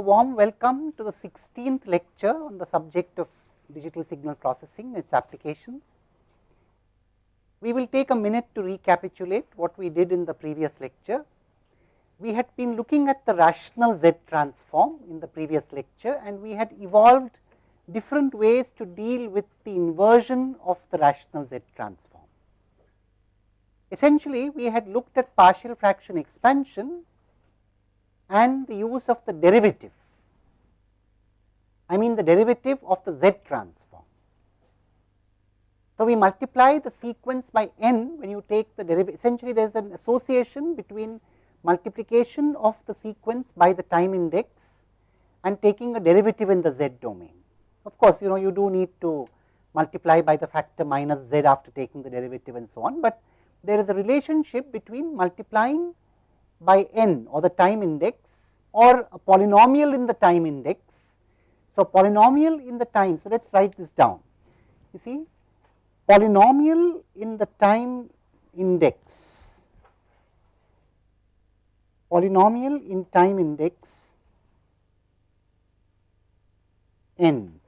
A warm welcome to the 16th lecture on the subject of digital signal processing and its applications. We will take a minute to recapitulate what we did in the previous lecture. We had been looking at the rational Z transform in the previous lecture and we had evolved different ways to deal with the inversion of the rational Z transform. Essentially, we had looked at partial fraction expansion and the use of the derivative. I mean the derivative of the Z transform. So, we multiply the sequence by n when you take the derivative. Essentially, there is an association between multiplication of the sequence by the time index and taking a derivative in the z domain. Of course, you know you do need to multiply by the factor minus z after taking the derivative and so on, but there is a relationship between multiplying by n or the time index or a polynomial in the time index. So, polynomial in the time. So, let us write this down. You see polynomial in the time index, polynomial in time index n.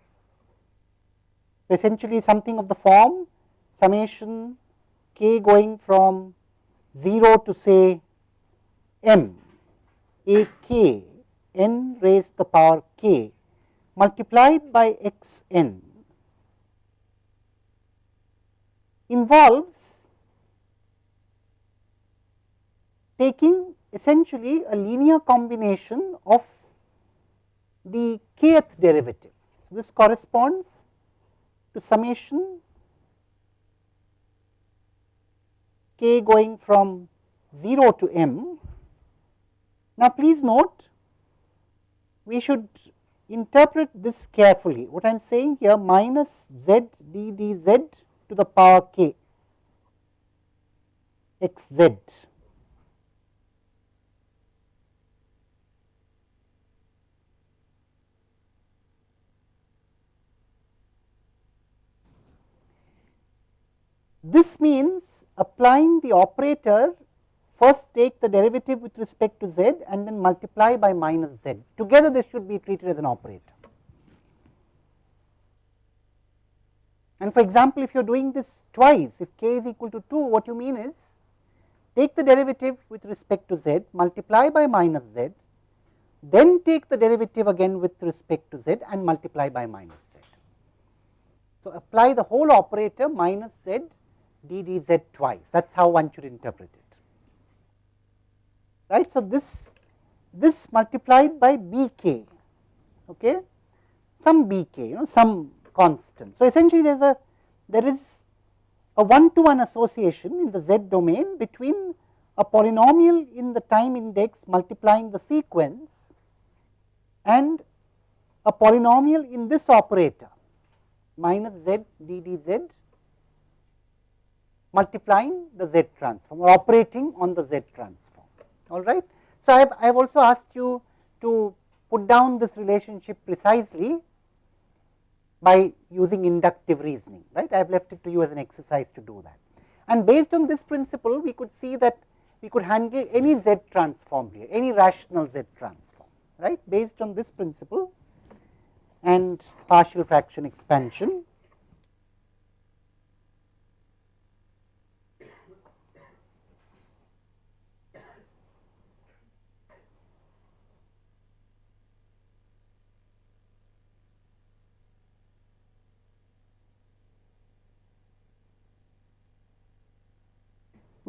Essentially something of the form summation k going from 0 to say m a k n raised to the power k multiplied by x n involves taking essentially a linear combination of the kth derivative. So, this corresponds to summation k going from 0 to m now, please note we should interpret this carefully. What I am saying here minus z d d z to the power k x z. This means applying the operator first take the derivative with respect to z and then multiply by minus z. Together this should be treated as an operator. And for example, if you are doing this twice, if k is equal to 2, what you mean is take the derivative with respect to z, multiply by minus z, then take the derivative again with respect to z and multiply by minus z. So, apply the whole operator minus z d d z twice, that is how one should interpret it right. So, this this multiplied by b k okay, some b k you know some constant. So, essentially there is a there is a one to one association in the z domain between a polynomial in the time index multiplying the sequence and a polynomial in this operator minus z d d z multiplying the z transform or operating on the z transform all right. So, I have, I have also asked you to put down this relationship precisely by using inductive reasoning, right. I have left it to you as an exercise to do that. And based on this principle, we could see that we could handle any z transform here, any rational z transform, right, based on this principle and partial fraction expansion.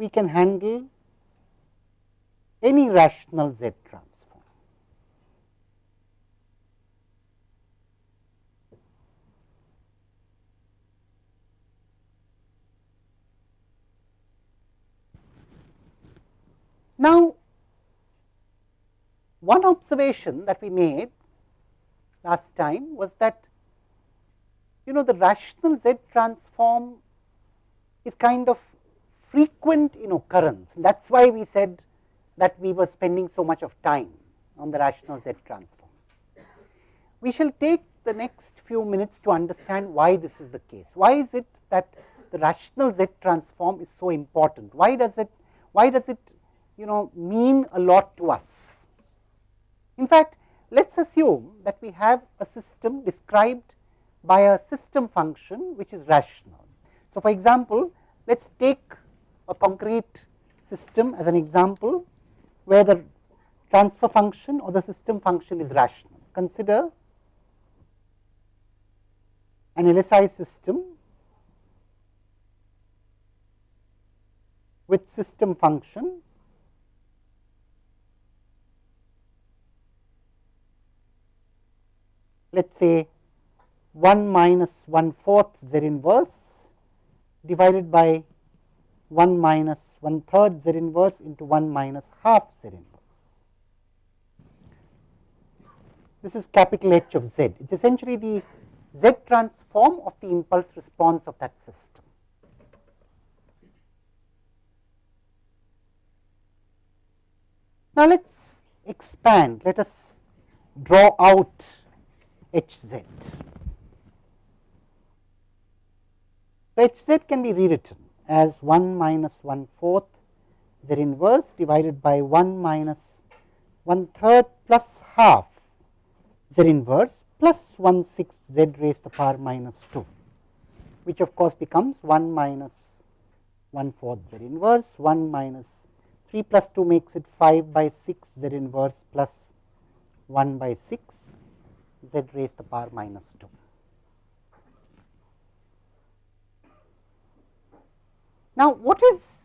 We can handle any rational Z transform. Now, one observation that we made last time was that you know the rational Z transform is kind of frequent in occurrence. That is why we said that we were spending so much of time on the rational Z transform. We shall take the next few minutes to understand why this is the case. Why is it that the rational Z transform is so important? Why does it, why does it you know mean a lot to us? In fact, let us assume that we have a system described by a system function which is rational. So, for example, let us take a concrete system as an example where the transfer function or the system function is rational. Consider an LSI system with system function let us say 1 minus 1 fourth z inverse divided by 1 minus 1 third z inverse into 1 minus half z inverse. This is capital H of z. It is essentially the z transform of the impulse response of that system. Now, let us expand, let us draw out h z. h z can be rewritten as 1 minus 1 fourth. Z inverse divided by 1 minus 1 third plus half? Z inverse? Plus 1 6 z raised to the power minus 2, which of course becomes 1 minus 1 fourth z inverse, 1 minus 3 plus 2 makes it 5 by 6 z inverse plus 1 by 6 z raised to the power minus 2. Now, what is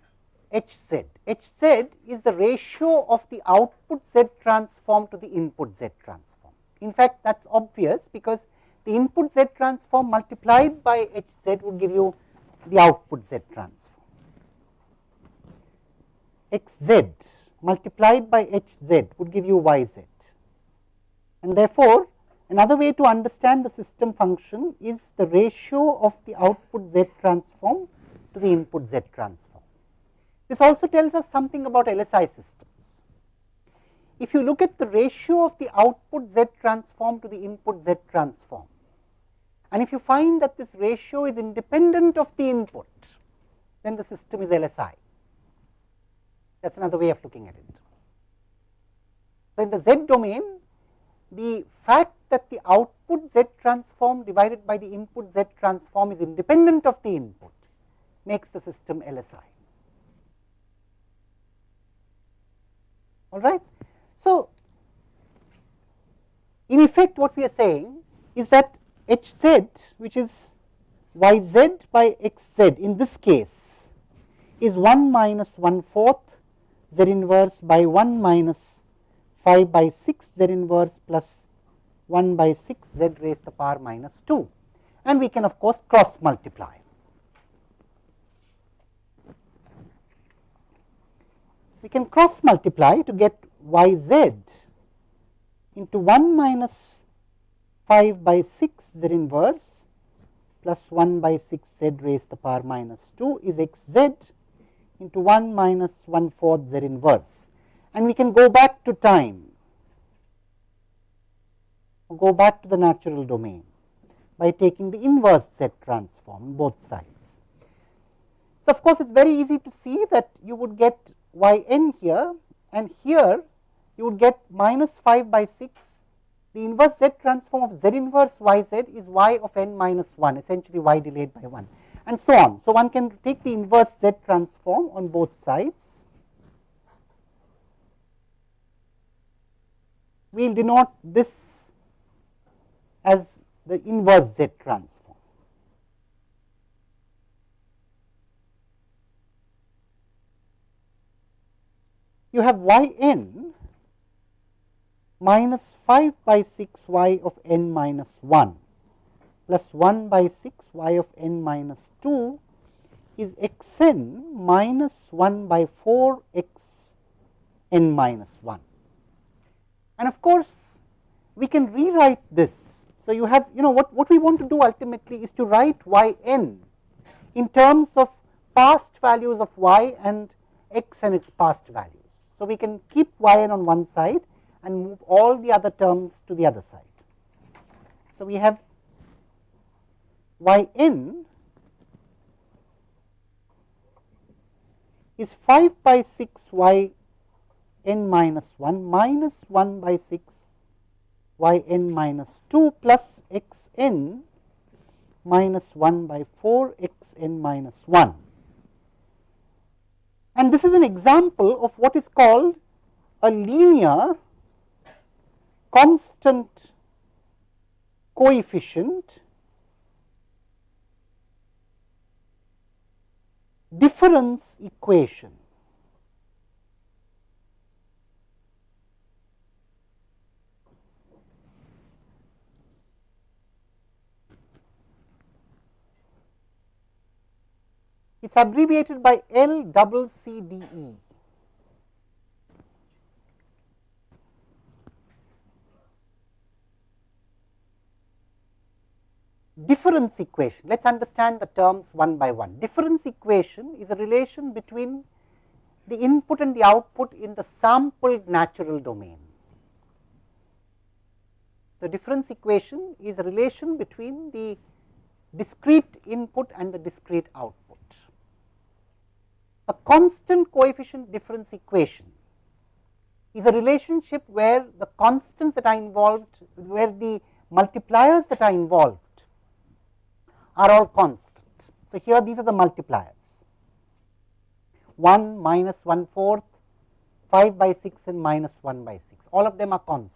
h z? h z is the ratio of the output z transform to the input z transform. In fact, that is obvious because the input z transform multiplied by h z would give you the output z transform. x z multiplied by h z would give you y z. And therefore, another way to understand the system function is the ratio of the output z transform to the input z transform. This also tells us something about LSI systems. if you look at the ratio of the output z transform to the input z transform and if you find that this ratio is independent of the input, then the system is LSI. That is another way of looking at it. So, in the z domain, the fact that the output z transform divided by the input z transform is independent of the input makes the system LSI. All right. So, in effect what we are saying is that h z which is y z by x z in this case is 1 minus 1 fourth z inverse by 1 minus 5 by 6 z inverse plus 1 by 6 z raised to the power minus 2 and we can of course cross multiply. We can cross multiply to get y z into 1 minus 5 by 6 z inverse plus 1 by 6 z raised to the power minus 2 is x z into 1 minus 1 fourth z inverse. And we can go back to time, go back to the natural domain by taking the inverse z transform both sides. So, of course, it is very easy to see that you would get y n here and here you would get minus 5 by 6 the inverse z transform of z inverse y z is y of n minus 1 essentially y delayed by 1 and so on. So, one can take the inverse z transform on both sides. We will denote this as the inverse z transform. You have y n minus 5 by 6 y of n minus 1 plus 1 by 6 y of n minus 2 is x n minus 1 by 4 x n minus 1. And of course, we can rewrite this. So, you have you know what, what we want to do ultimately is to write y n in terms of past values of y and x and its past values. So, we can keep y n on one side and move all the other terms to the other side. So, we have y n is 5 by 6 y n minus 1 minus 1 by 6 y n minus 2 plus x n minus 1 by 4 x n minus 1. And this is an example of what is called a linear constant coefficient difference equation. It is abbreviated by L double C D E. difference equation. Let us understand the terms one by one. Difference equation is a relation between the input and the output in the sampled natural domain. The difference equation is a relation between the discrete input and the discrete output. A constant coefficient difference equation is a relationship where the constants that are involved, where the multipliers that are involved are all constant. So, here these are the multipliers 1 minus 1 fourth, 5 by 6 and minus 1 by 6 all of them are constant.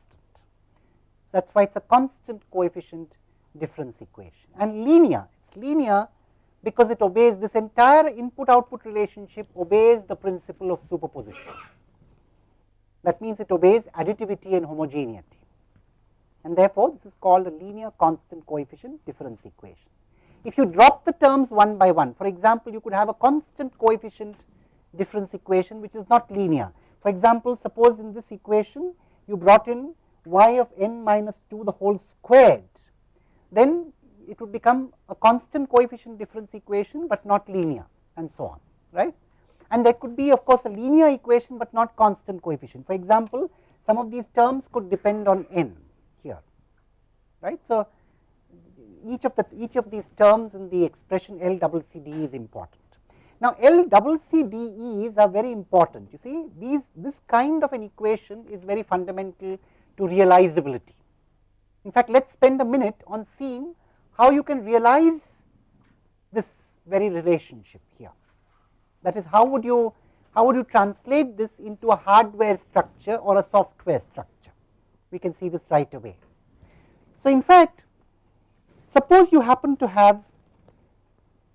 So, that is why it is a constant coefficient difference equation and linear it is linear because it obeys this entire input output relationship obeys the principle of superposition. That means, it obeys additivity and homogeneity and therefore, this is called a linear constant coefficient difference equation if you drop the terms one by one, for example, you could have a constant coefficient difference equation which is not linear. For example, suppose in this equation you brought in y of n minus 2 the whole squared, then it would become a constant coefficient difference equation, but not linear and so on right. And there could be of course a linear equation, but not constant coefficient. For example, some of these terms could depend on n here right. So, each of the each of these terms in the expression L double C D is important. Now, L double C D E's are very important. You see, these this kind of an equation is very fundamental to realizability. In fact, let us spend a minute on seeing how you can realize this very relationship here. That is, how would you how would you translate this into a hardware structure or a software structure? We can see this right away. So, in fact, Suppose you happen to have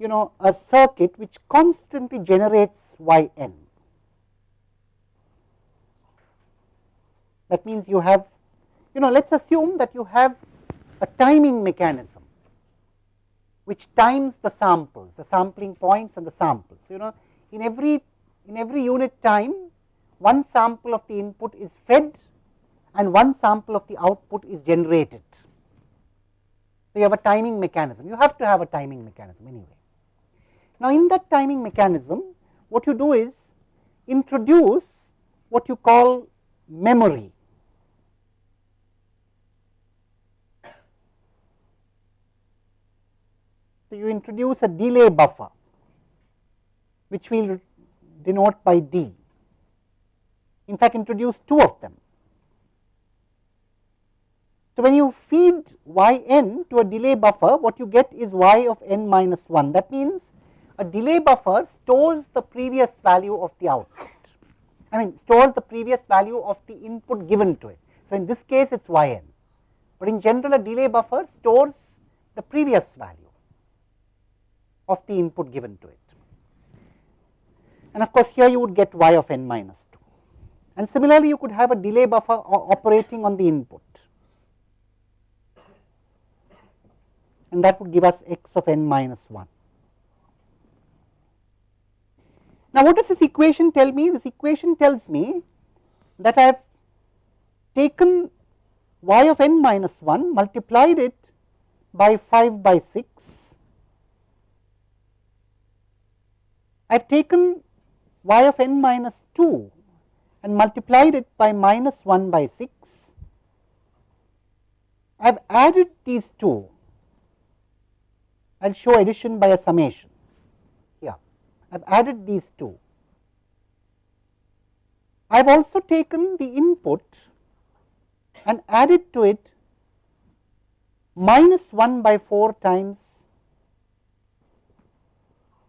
you know a circuit which constantly generates y n. That means you have you know let us assume that you have a timing mechanism which times the samples, the sampling points and the samples. You know in every in every unit time one sample of the input is fed and one sample of the output is generated. So, you have a timing mechanism, you have to have a timing mechanism anyway. Now, in that timing mechanism, what you do is introduce what you call memory. So, you introduce a delay buffer, which we will denote by D. In fact, introduce two of them. So, when you feed y n to a delay buffer, what you get is y of n minus 1. That means, a delay buffer stores the previous value of the output. I mean stores the previous value of the input given to it. So, in this case it is y n, but in general a delay buffer stores the previous value of the input given to it. And of course, here you would get y of n minus 2. And similarly, you could have a delay buffer operating on the input. and that would give us x of n minus 1. Now, what does this equation tell me? This equation tells me that I have taken y of n minus 1 multiplied it by 5 by 6. I have taken y of n minus 2 and multiplied it by minus 1 by 6. I have added these two I will show addition by a summation. Yeah, I have added these two. I have also taken the input and added to it minus 1 by 4 times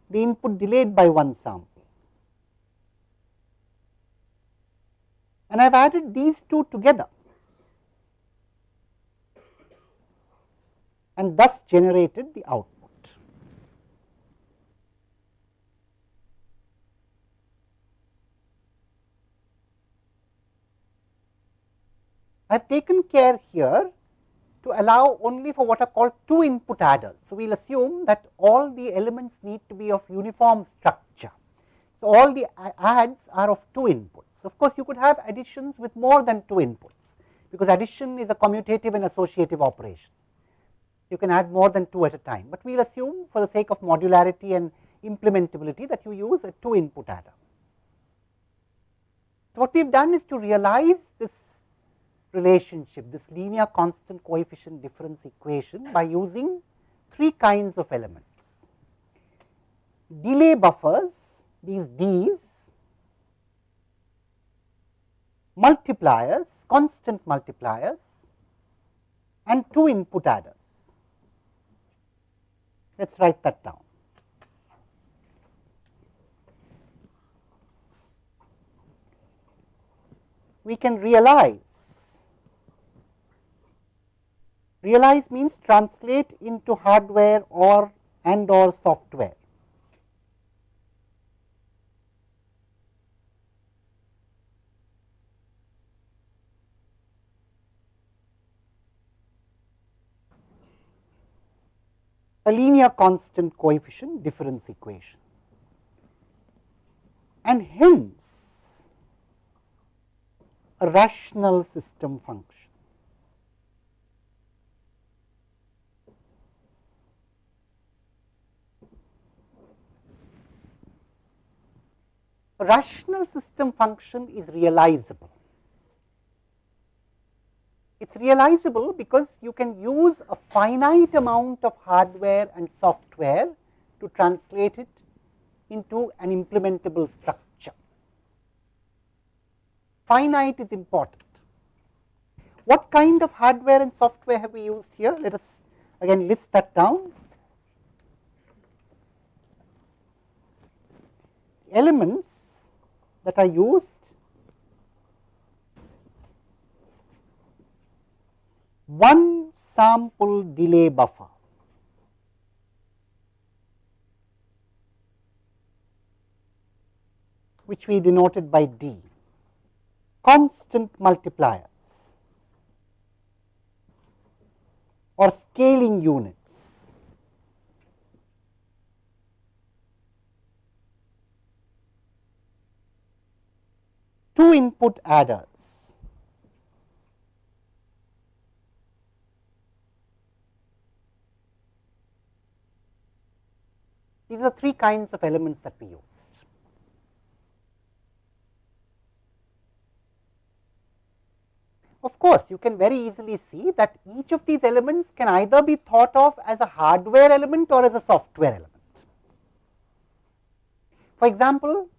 the input delayed by one sample. And I have added these two together and thus generated the output. I have taken care here to allow only for what are called two input adders. So, we will assume that all the elements need to be of uniform structure. So, all the adds are of two inputs. Of course, you could have additions with more than two inputs, because addition is a commutative and associative operation. You can add more than two at a time, but we will assume for the sake of modularity and implementability that you use a two input adder. So, what we have done is to realize this relationship, this linear constant coefficient difference equation by using three kinds of elements. Delay buffers, these D's, multipliers, constant multipliers and two input adders. Let us write that down. We can realize Realize means translate into hardware or and or software. a linear constant coefficient difference equation and hence a rational system function. A rational system function is realizable. It is realizable because you can use a finite amount of hardware and software to translate it into an implementable structure. Finite is important. What kind of hardware and software have we used here? Let us again list that down. Elements that are used one sample delay buffer. which we denoted by D, constant multipliers or scaling unit. Two input adders. These are three kinds of elements that we used. Of course, you can very easily see that each of these elements can either be thought of as a hardware element or as a software element. For example,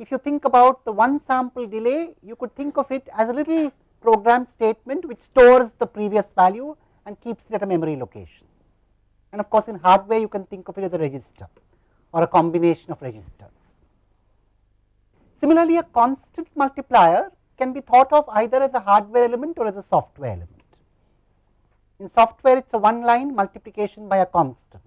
if you think about the one sample delay, you could think of it as a little program statement which stores the previous value and keeps it at a memory location. And of course, in hardware you can think of it as a register or a combination of registers. Similarly, a constant multiplier can be thought of either as a hardware element or as a software element. In software, it is a one line multiplication by a constant.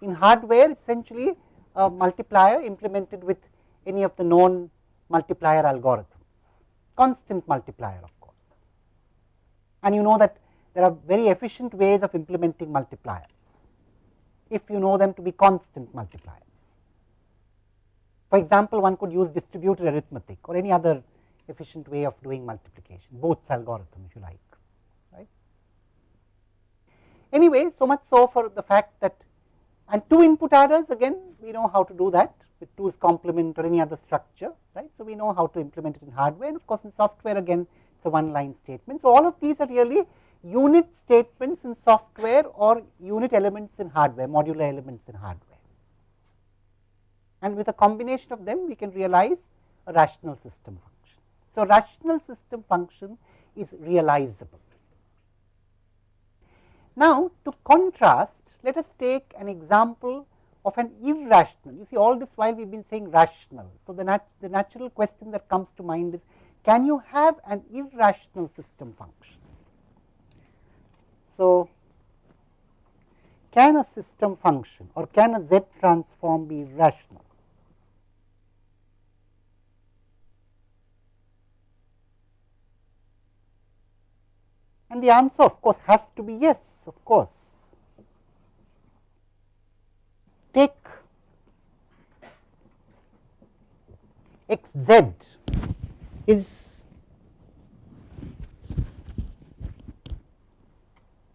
In hardware, essentially a multiplier implemented with any of the known multiplier algorithms, constant multiplier of course. And you know that there are very efficient ways of implementing multipliers, if you know them to be constant multipliers. For example, one could use distributed arithmetic or any other efficient way of doing multiplication, Booth algorithm if you like. Right? Anyway, so much so for the fact that and two input adders again we know how to do that with 2's complement or any other structure, right. So, we know how to implement it in hardware and of course, in software again it is a one line statement. So, all of these are really unit statements in software or unit elements in hardware, modular elements in hardware. And with a combination of them, we can realize a rational system function. So, rational system function is realizable. Now, to contrast, let us take an example of an irrational. You see all this while we have been saying rational. So, the, nat the natural question that comes to mind is can you have an irrational system function? So, can a system function or can a Z transform be irrational? And the answer of course has to be yes, of course. Take x z is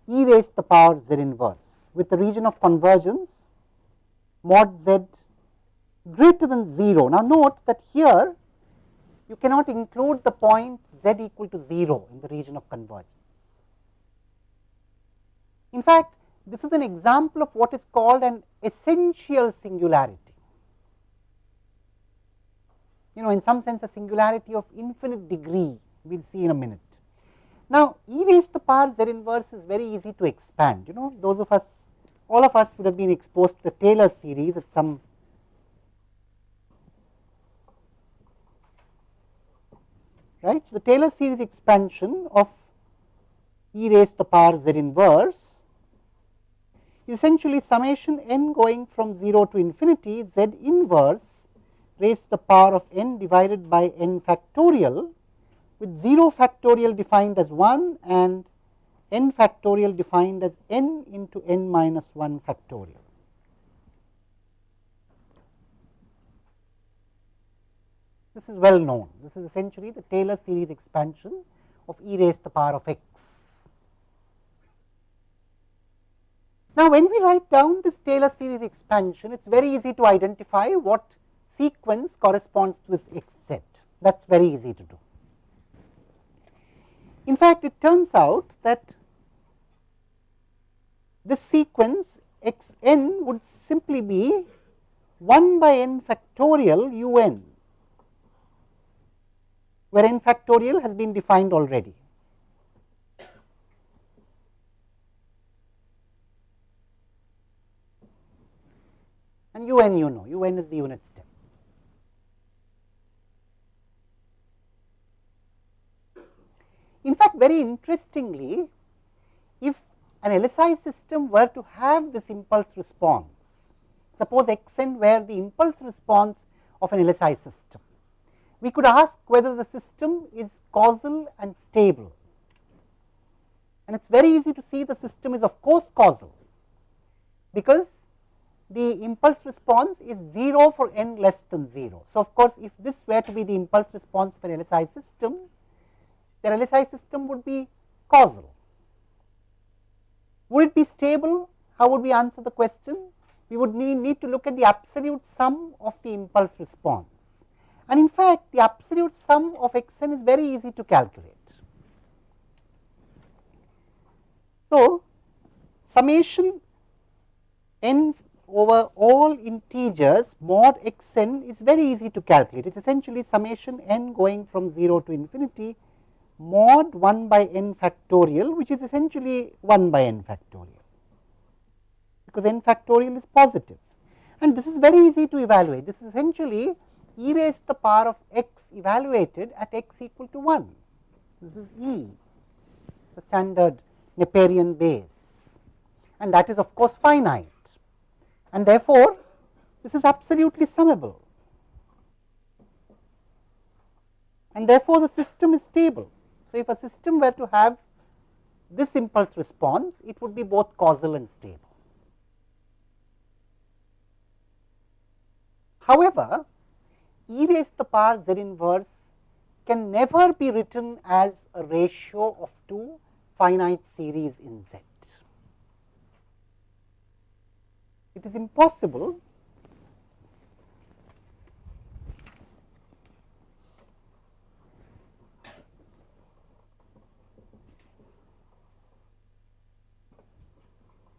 e raised to the power z inverse with the region of convergence mod z greater than 0. Now, note that here you cannot include the point z equal to 0 in the region of convergence. In fact, this is an example of what is called an essential singularity. You know, in some sense a singularity of infinite degree, we will see in a minute. Now, e raised to the power z inverse is very easy to expand. You know, those of us, all of us would have been exposed to the Taylor series at some right. So, the Taylor series expansion of e raised to the power z inverse is essentially summation n going from 0 to infinity z inverse raised to the power of n divided by n factorial with 0 factorial defined as 1 and n factorial defined as n into n minus 1 factorial. This is well known. This is essentially the Taylor series expansion of e raised to the power of x. Now, when we write down this Taylor series expansion, it is very easy to identify what sequence corresponds to this x z. That is very easy to do. In fact, it turns out that this sequence x n would simply be 1 by n factorial u n, where n factorial has been defined already. and u n you know, u n is the unit In fact, very interestingly, if an LSI system were to have this impulse response, suppose x n were the impulse response of an LSI system, we could ask whether the system is causal and stable. And it is very easy to see the system is of course causal, because the impulse response is 0 for n less than 0. So, of course, if this were to be the impulse response for an LSI system, the LSI system would be causal. Would it be stable? How would we answer the question? We would need, need to look at the absolute sum of the impulse response. And in fact, the absolute sum of x n is very easy to calculate. So, summation n over all integers mod x n is very easy to calculate. It is essentially summation n going from 0 to infinity mod 1 by n factorial which is essentially 1 by n factorial because n factorial is positive and this is very easy to evaluate. This is essentially e raised to the power of x evaluated at x equal to 1. This is e the standard Neperian base and that is of course finite and therefore, this is absolutely summable and therefore, the system is stable. So, if a system were to have this impulse response, it would be both causal and stable. However, e to the power z inverse can never be written as a ratio of two finite series in Z. it is impossible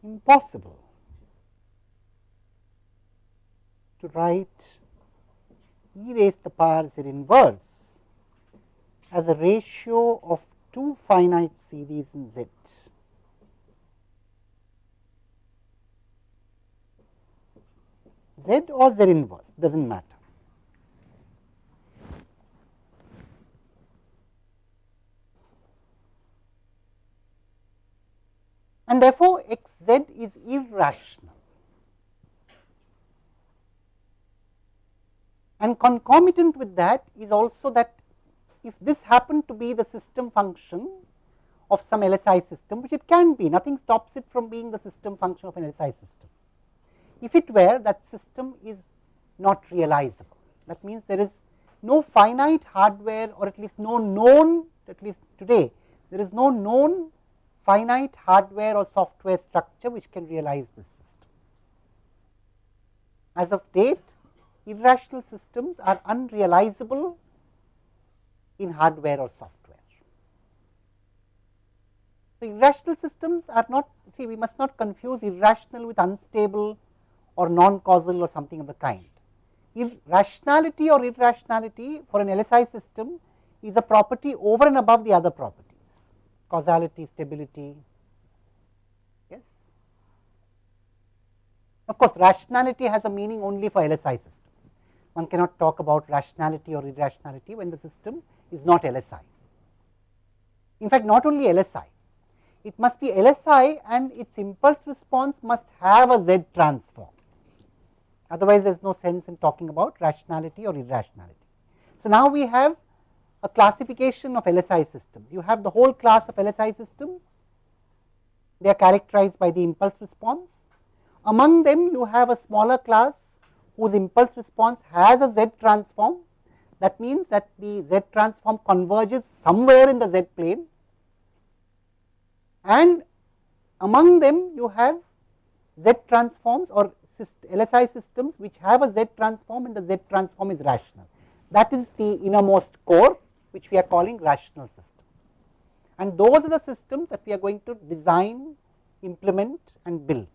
impossible to write e raised to the power z inverse as a ratio of two finite series in z. Z or Z inverse does not matter. And therefore, x z is irrational. And concomitant with that is also that if this happened to be the system function of some LSI system, which it can be, nothing stops it from being the system function of an LSI system. If it were, that system is not realizable. That means there is no finite hardware or at least no known, at least today, there is no known finite hardware or software structure which can realize this system. As of date, irrational systems are unrealizable in hardware or software. So, irrational systems are not see we must not confuse irrational with unstable or non causal or something of the kind. Irrationality or irrationality for an LSI system is a property over and above the other properties causality, stability. Yes. Of course, rationality has a meaning only for LSI systems. One cannot talk about rationality or irrationality when the system is not LSI. In fact, not only LSI, it must be LSI and its impulse response must have a Z transform. Otherwise, there is no sense in talking about rationality or irrationality. So, now we have a classification of LSI systems. You have the whole class of LSI systems, they are characterized by the impulse response. Among them, you have a smaller class whose impulse response has a Z transform. That means that the Z transform converges somewhere in the Z plane and among them you have Z transforms or LSI systems which have a Z transform and the Z transform is rational. That is the innermost core which we are calling rational systems. And those are the systems that we are going to design, implement and build.